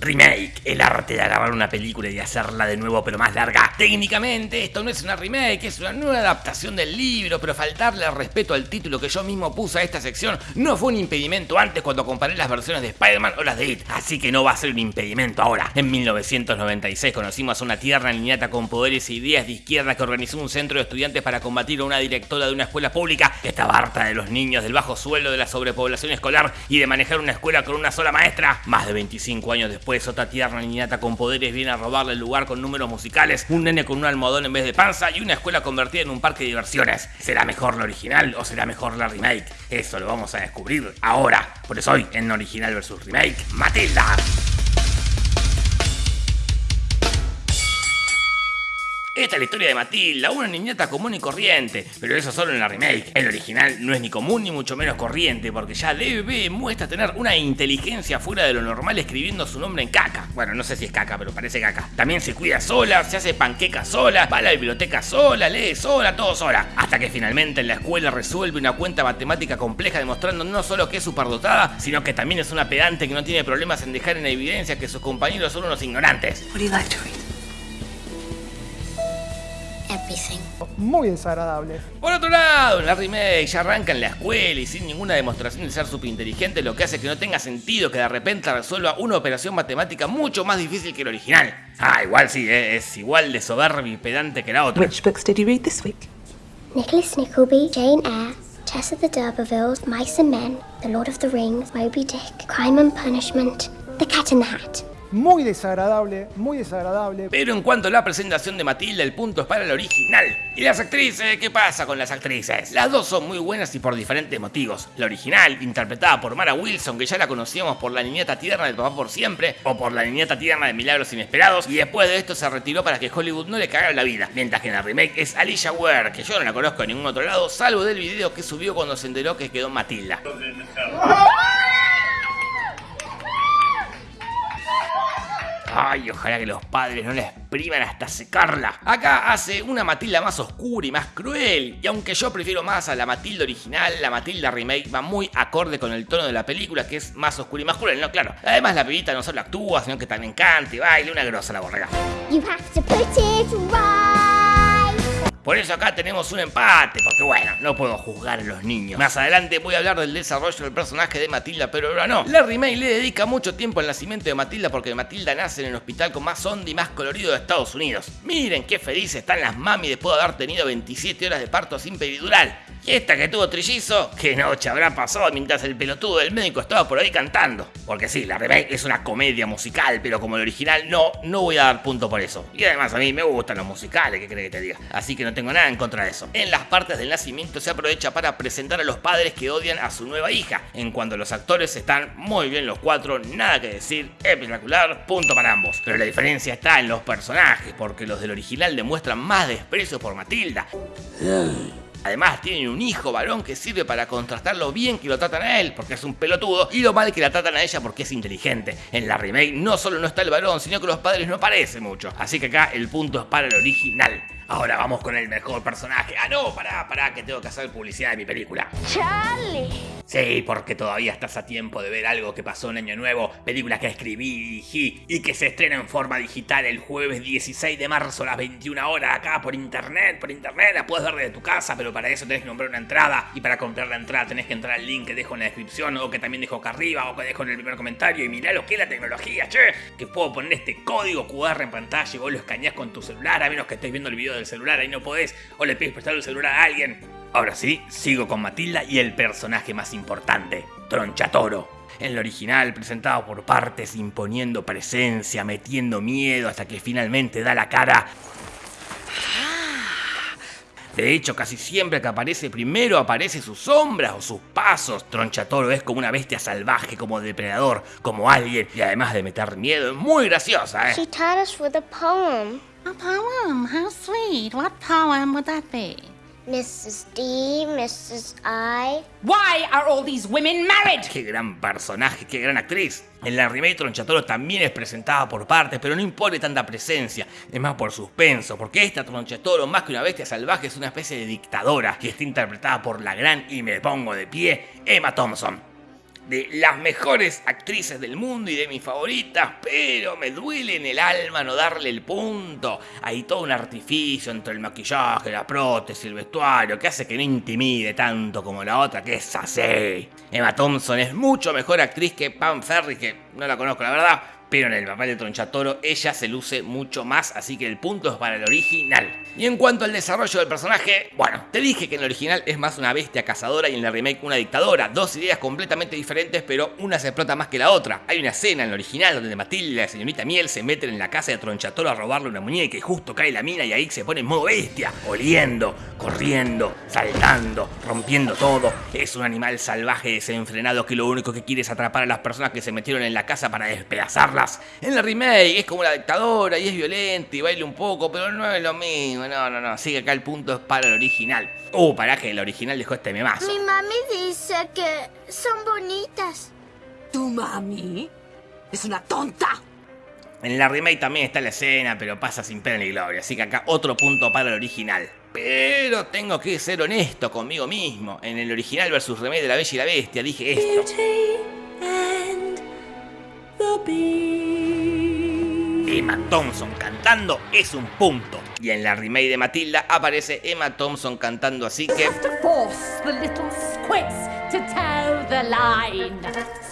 Remake, el arte de agarrar una película y hacerla de nuevo pero más larga. Técnicamente esto no es una remake, es una nueva adaptación del libro, pero faltarle respeto al título que yo mismo puse a esta sección no fue un impedimento antes cuando comparé las versiones de Spider-Man o las de It, así que no va a ser un impedimento ahora. En 1996 conocimos a una tierra niñata con poderes e ideas de izquierda que organizó un centro de estudiantes para combatir a una directora de una escuela pública que estaba harta de los niños, del bajo sueldo, de la sobrepoblación escolar y de manejar una escuela con una sola maestra. Más de 25 años después Después otra tierna niñata con poderes viene a robarle el lugar con números musicales, un nene con un almohadón en vez de panza y una escuela convertida en un parque de diversiones. ¿Será mejor la original o será mejor la remake? Eso lo vamos a descubrir ahora. Por eso hoy en Original vs Remake, Matilda. Esta es la historia de Matilda, una niñata común y corriente, pero eso solo en la remake. El original no es ni común ni mucho menos corriente, porque ya DB muestra tener una inteligencia fuera de lo normal escribiendo su nombre en caca. Bueno, no sé si es caca, pero parece caca. También se cuida sola, se hace panqueca sola, va a la biblioteca sola, lee sola, todo sola. Hasta que finalmente en la escuela resuelve una cuenta matemática compleja demostrando no solo que es superdotada, sino que también es una pedante que no tiene problemas en dejar en evidencia que sus compañeros son unos ignorantes. Muy desagradable. Por otro lado, en la remake ya arranca en la escuela y sin ninguna demostración de ser súper inteligente, lo que hace que no tenga sentido que de repente resuelva una operación matemática mucho más difícil que el original. Ah, igual sí, eh, es igual de soberbio y pedante que la otra. Which books did you read this week? Nicholas Nickleby, Jane Eyre, Tess of the D'Urbervilles, Mice and Men, The Lord of the Rings, Moby Dick, Crime and Punishment, The Cat in the Hat. Muy desagradable, muy desagradable. Pero en cuanto a la presentación de Matilda, el punto es para el original. ¿Y las actrices? ¿Qué pasa con las actrices? Las dos son muy buenas y por diferentes motivos. La original, interpretada por Mara Wilson, que ya la conocíamos por la niñata tierna de Papá por Siempre, o por la niñata tierna de Milagros Inesperados, y después de esto se retiró para que Hollywood no le cagara la vida. Mientras que en la remake es Alicia Ware, que yo no la conozco en ningún otro lado, salvo del video que subió cuando se enteró que quedó Matilda. Ay, ojalá que los padres no la expriman hasta secarla. Acá hace una Matilda más oscura y más cruel. Y aunque yo prefiero más a la Matilda original, la Matilda remake va muy acorde con el tono de la película, que es más oscura y más cruel, ¿no? Claro. Además, la pibita no solo actúa, sino que también canta y baila, una grosa la borrega. You have to put. Por eso acá tenemos un empate, porque bueno, no puedo juzgar a los niños. Más adelante voy a hablar del desarrollo del personaje de Matilda, pero ahora no. La remake le dedica mucho tiempo al nacimiento de Matilda porque Matilda nace en el hospital con más onda y más colorido de Estados Unidos. Miren qué felices están las mami después de haber tenido 27 horas de parto sin peridural. Esta que tuvo trillizo, qué noche habrá pasado mientras el pelotudo del médico estaba por ahí cantando. Porque sí, la remake es una comedia musical, pero como el original no, no voy a dar punto por eso. Y además a mí me gustan los musicales, ¿qué crees que te diga? Así que no tengo nada en contra de eso. En las partes del nacimiento se aprovecha para presentar a los padres que odian a su nueva hija. En cuanto los actores están muy bien los cuatro, nada que decir, espectacular, punto para ambos. Pero la diferencia está en los personajes, porque los del original demuestran más desprecio por Matilda. Además, tienen un hijo varón que sirve para contrastar lo bien que lo tratan a él, porque es un pelotudo, y lo mal que la tratan a ella porque es inteligente. En la remake no solo no está el varón, sino que los padres no aparecen mucho. Así que acá el punto es para el original. Ahora vamos con el mejor personaje. Ah, no, pará, pará, que tengo que hacer publicidad de mi película. Charlie. Sí, porque todavía estás a tiempo de ver algo que pasó en Año Nuevo, película que escribí y dirigí y que se estrena en forma digital el jueves 16 de marzo a las 21 horas acá por internet, por internet, la puedes ver desde tu casa, pero para eso tenés que comprar una entrada y para comprar la entrada tenés que entrar al link que dejo en la descripción o que también dejo acá arriba o que dejo en el primer comentario y mirá lo que es la tecnología, che, que puedo poner este código QR en pantalla y vos lo escaneás con tu celular a menos que estés viendo el video del celular ahí no podés o le pides prestar el celular a alguien. Ahora sí, sigo con Matilda y el personaje más importante, Tronchatoro. En el original, presentado por partes, imponiendo presencia, metiendo miedo hasta que finalmente da la cara. De hecho, casi siempre que aparece primero aparece sus sombras o sus pasos. Tronchatoro es como una bestia salvaje, como depredador, como alguien, y además de meter miedo, es muy graciosa, ¿eh? She taught us with a poem. A poem? How sweet. What poem would that be? Mrs. D, Mrs. I. Why are all these women married? Qué gran personaje, qué gran actriz. En la remake Tronchatoro también es presentada por partes, pero no impone tanta presencia, es más por suspenso, porque esta Tronchatoro, más que una bestia salvaje, es una especie de dictadora que está interpretada por la gran y me pongo de pie Emma Thompson. De las mejores actrices del mundo y de mis favoritas, pero me duele en el alma no darle el punto. Hay todo un artificio entre el maquillaje, la prótesis, el vestuario, que hace que no intimide tanto como la otra, que es así. Emma Thompson es mucho mejor actriz que Pam Ferry, que no la conozco la verdad, pero en el papel de Tronchatoro ella se luce mucho más, así que el punto es para el original. Y en cuanto al desarrollo del personaje, bueno, te dije que en el original es más una bestia cazadora y en el remake una dictadora, dos ideas completamente diferentes, pero una se explota más que la otra. Hay una escena en el original donde Matilde y la señorita Miel se meten en la casa de Tronchatoro a robarle una muñeca y justo cae la mina y ahí se pone en modo bestia, oliendo, corriendo, saltando, rompiendo todo. Es un animal salvaje desenfrenado que lo único que quiere es atrapar a las personas que se metieron en la casa para despedazarla en la remake es como la dictadora y es violenta y baila un poco, pero no es lo mismo. No, no, no. Así que acá el punto es para el original. Uh, para que el original dejó este memazo. Mi mami dice que son bonitas. ¿Tu mami? Es una tonta. En la remake también está la escena, pero pasa sin pena ni gloria. Así que acá otro punto para el original. Pero tengo que ser honesto conmigo mismo. En el original versus remake de La Bella y la Bestia dije esto. Emma Thompson cantando es un punto. Y en la remake de Matilda aparece Emma Thompson cantando así que... force the little squits to toe the line.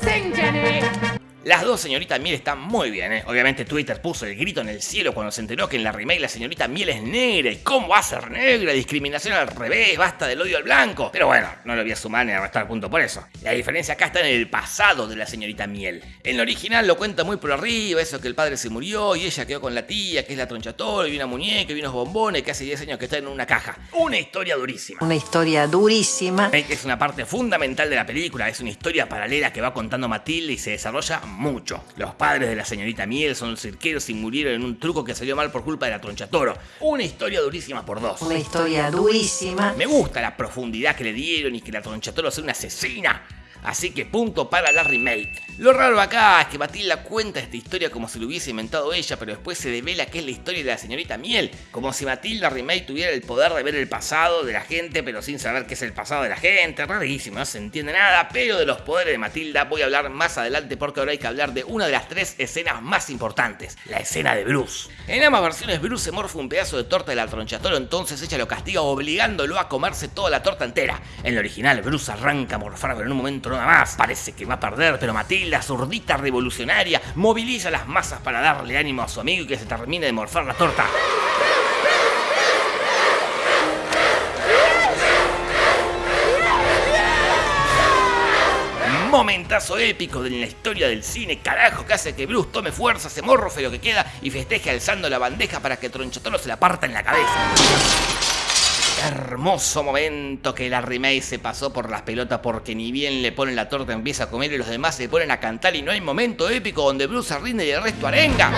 Sing, Jenny! Las dos señoritas Miel están muy bien, ¿eh? Obviamente Twitter puso el grito en el cielo cuando se enteró que en la remake la señorita Miel es negra. ¿Y cómo va a ser negra? Discriminación al revés, basta del odio al blanco. Pero bueno, no lo voy a sumar ni a restar punto por eso. La diferencia acá está en el pasado de la señorita Miel. En el original lo cuenta muy por arriba, eso que el padre se murió y ella quedó con la tía, que es la tronchatora, y una muñeca y unos bombones que hace 10 años que está en una caja. Una historia durísima. Una historia durísima. Es una parte fundamental de la película, es una historia paralela que va contando Matilde y se desarrolla mucho. Los padres de la señorita Miel son cirqueros y murieron en un truco que salió mal por culpa de la tronchatoro. Una historia durísima por dos. Una historia durísima. Me gusta la profundidad que le dieron y que la tronchatoro sea una asesina. Así que punto para la remake. Lo raro acá es que Matilda cuenta esta historia como si lo hubiese inventado ella, pero después se devela que es la historia de la señorita Miel. Como si Matilda Remake tuviera el poder de ver el pasado de la gente, pero sin saber qué es el pasado de la gente. Rarísimo, no se entiende nada, pero de los poderes de Matilda voy a hablar más adelante porque ahora hay que hablar de una de las tres escenas más importantes, la escena de Bruce. En ambas versiones Bruce se morfa un pedazo de torta del tronchatoro, entonces ella lo castiga obligándolo a comerse toda la torta entera. En el original Bruce arranca a morfar, pero en un momento nada más. Parece que va a perder, pero Matilda, zurdita revolucionaria, moviliza las masas para darle ánimo a su amigo y que se termine de morfar la torta. Momentazo épico de la historia del cine, carajo, que hace que Bruce tome fuerza, se morfe lo que queda y festeje alzando la bandeja para que Tronchatoro se la parta en la cabeza. Hermoso momento que la remake se pasó por las pelotas porque ni bien le ponen la torta empieza a comer y los demás se ponen a cantar y no hay momento épico donde Bruce se rinde y el resto arenga.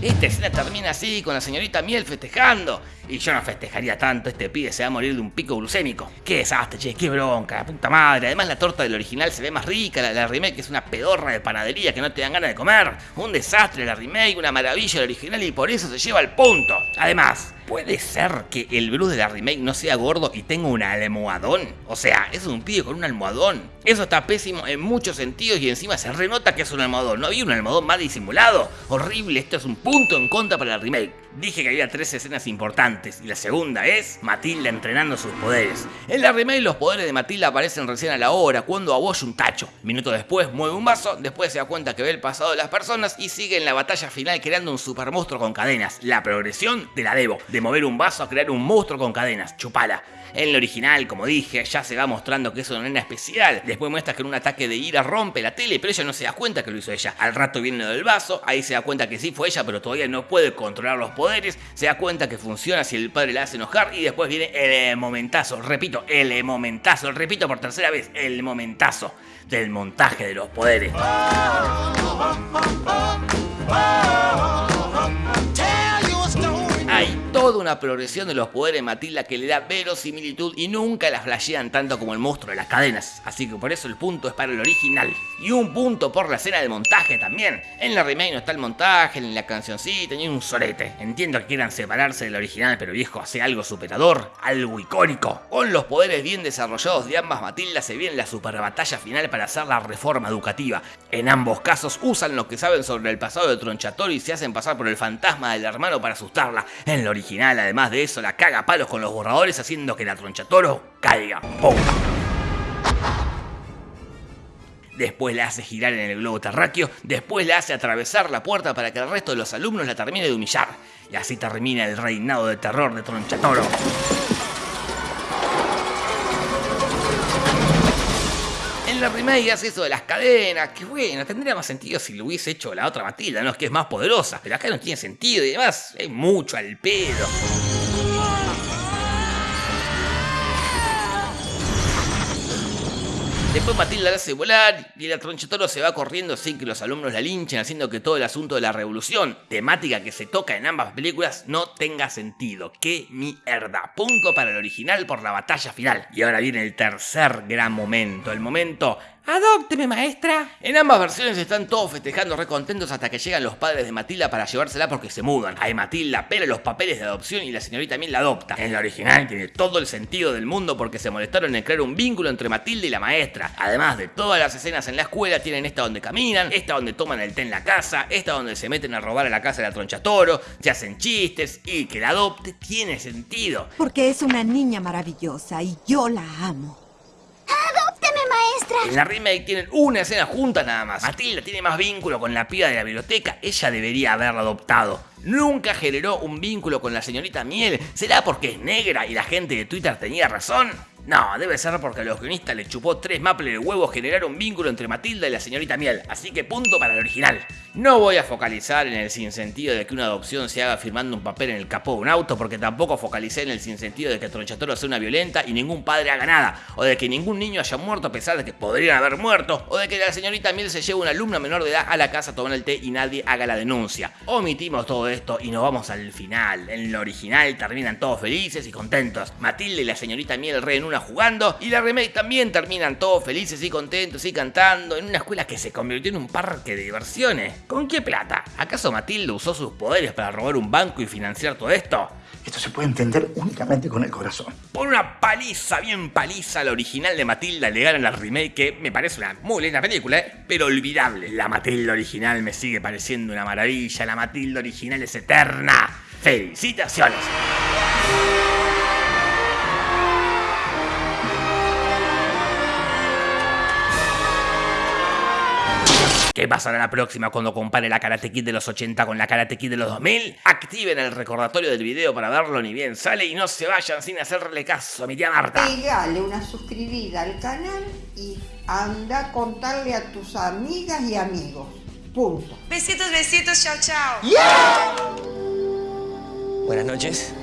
Esta escena termina así, con la señorita Miel festejando. Y yo no festejaría tanto, este pibe se va a morir de un pico glucémico. Qué desastre, che, qué bronca, la puta madre. Además la torta del original se ve más rica, la, la remake es una pedorra de panadería que no te dan ganas de comer. Un desastre la remake, una maravilla el original y por eso se lleva al punto. Además, ¿Puede ser que el Bruce de la remake no sea gordo y tenga un almohadón? O sea, es un pibe con un almohadón. Eso está pésimo en muchos sentidos y encima se renota que es un almohadón. ¿No había un almohadón más disimulado? Horrible, esto es un punto en contra para la remake. Dije que había tres escenas importantes y la segunda es Matilda entrenando sus poderes. En la remake los poderes de Matilda aparecen recién a la hora cuando aboya un tacho. Minuto después mueve un vaso, después se da cuenta que ve el pasado de las personas y sigue en la batalla final creando un super monstruo con cadenas. La progresión te la debo, de mover un vaso a crear un monstruo con cadenas. Chupala. En el original, como dije, ya se va mostrando que es una nena especial. Después muestra que en un ataque de ira rompe la tele, pero ella no se da cuenta que lo hizo ella. Al rato viene lo del vaso, ahí se da cuenta que sí fue ella, pero todavía no puede controlar los poderes. Se da cuenta que funciona si el padre la hace enojar y después viene el momentazo. Repito, el momentazo. Repito por tercera vez, el momentazo del montaje de los poderes. Toda una progresión de los poderes de Matilda que le da verosimilitud y nunca la flashean tanto como el monstruo de las cadenas. Así que por eso el punto es para el original. Y un punto por la escena del montaje también. En la remake no está el montaje, en la cancioncita, ni un solete. Entiendo que quieran separarse del original, pero viejo, hace algo superador, algo icónico. Con los poderes bien desarrollados de ambas Matilda se viene la super batalla final para hacer la reforma educativa. En ambos casos usan lo que saben sobre el pasado de Tronchatoro y se hacen pasar por el fantasma del hermano para asustarla. En la original, además de eso, la caga a palos con los borradores haciendo que la Tronchatoro caiga. Después la hace girar en el globo terráqueo, después la hace atravesar la puerta para que el resto de los alumnos la termine de humillar. Y así termina el reinado de terror de Tronchatoro. La remake hace eso de las cadenas, que bueno, tendría más sentido si lo hubiese hecho la otra Matilda, ¿no? Es que es más poderosa, pero acá no tiene sentido y además es mucho al pedo. Después Matilda la hace volar y el Tronchatoro se va corriendo sin que los alumnos la linchen, haciendo que todo el asunto de la revolución, temática que se toca en ambas películas, no tenga sentido. ¡Qué mierda! Punto para el original por la batalla final. Y ahora viene el tercer gran momento, el momento ¡Adópteme, maestra! En ambas versiones están todos festejando recontentos hasta que llegan los padres de Matilda para llevársela porque se mudan. Ahí Matilda pela los papeles de adopción y la señorita también la adopta. En la original tiene todo el sentido del mundo porque se molestaron en crear un vínculo entre Matilda y la maestra. Además de todas las escenas en la escuela, tienen esta donde caminan, esta donde toman el té en la casa, esta donde se meten a robar a la casa de la tronchatoro, se hacen chistes y que la adopte tiene sentido. Porque es una niña maravillosa y yo la amo. En la remake tienen una escena juntas nada más. Matilda tiene más vínculo con la piba de la biblioteca, ella debería haberla adoptado. Nunca generó un vínculo con la señorita Miel. ¿Será porque es negra y la gente de Twitter tenía razón? No, debe ser porque a los guionistas les chupó tres maples de huevos generar un vínculo entre Matilda y la señorita Miel, así que punto para el original. No voy a focalizar en el sinsentido de que una adopción se haga firmando un papel en el capó de un auto, porque tampoco focalicé en el sinsentido de que Tronchatoro sea una violenta y ningún padre haga nada, o de que ningún niño haya muerto a pesar de que podrían haber muerto, o de que la señorita Miel se lleve una alumna menor de edad a la casa a tomar el té y nadie haga la denuncia. Omitimos todo esto y nos vamos al final. En lo original terminan todos felices y contentos. Matilde y la señorita Miel re en una jugando y la remake también terminan todos felices y contentos y cantando en una escuela que se convirtió en un parque de diversiones. ¿Con qué plata? ¿Acaso Matilde usó sus poderes para robar un banco y financiar todo esto? Esto se puede entender únicamente con el corazón. Por una paliza, bien paliza, la original de Matilda le ganan la remake que me parece una muy linda película, ¿eh? pero olvidable. La Matilda original me sigue pareciendo una maravilla, la Matilda original es eterna. ¡Felicitaciones! ¿Qué pasará la próxima cuando compare la Karate Kid de los 80 con la Karate Kid de los 2000? Activen el recordatorio del video para verlo ni bien sale y no se vayan sin hacerle caso a mi tía Marta. Pegale una suscribida al canal y anda a contarle a tus amigas y amigos. Punto. Besitos, besitos, chao, chao. Buenas noches.